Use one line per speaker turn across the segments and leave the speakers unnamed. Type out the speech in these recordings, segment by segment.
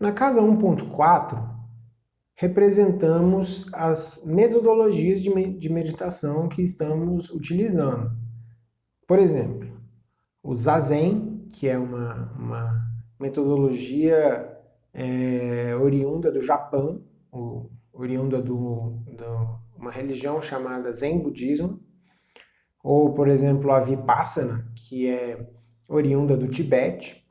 Na casa 1.4, representamos as metodologias de meditação que estamos utilizando. Por exemplo, o Zazen, que é uma, uma metodologia é, oriunda do Japão, oriunda de uma religião chamada Zen Budismo, ou, por exemplo, a Vipassana, que é oriunda do Tibete,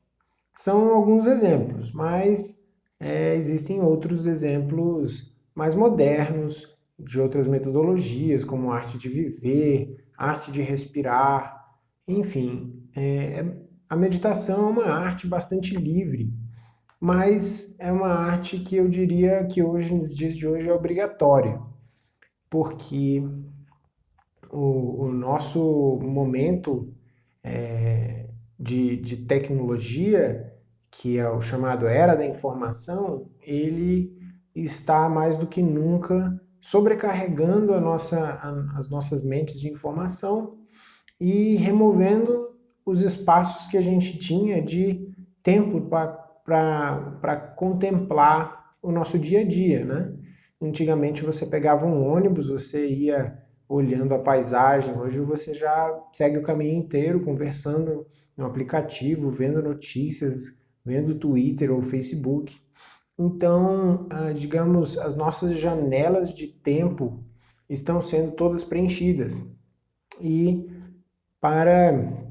são alguns exemplos, mas é, existem outros exemplos mais modernos de outras metodologias, como arte de viver, arte de respirar, enfim. É, a meditação é uma arte bastante livre, mas é uma arte que eu diria que hoje, nos dias de hoje, é obrigatória, porque o, o nosso momento é, de, de tecnologia que é o chamado Era da Informação, ele está mais do que nunca sobrecarregando a nossa, a, as nossas mentes de informação e removendo os espaços que a gente tinha de tempo para contemplar o nosso dia a dia, né? Antigamente você pegava um ônibus, você ia olhando a paisagem, hoje você já segue o caminho inteiro conversando no aplicativo, vendo notícias, vendo Twitter ou Facebook. Então, ah, digamos, as nossas janelas de tempo estão sendo todas preenchidas. E para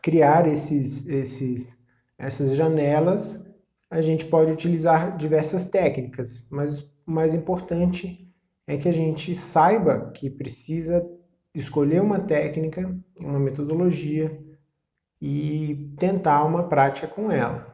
criar esses, esses, essas janelas, a gente pode utilizar diversas técnicas, mas o mais importante é que a gente saiba que precisa escolher uma técnica, uma metodologia e tentar uma prática com ela.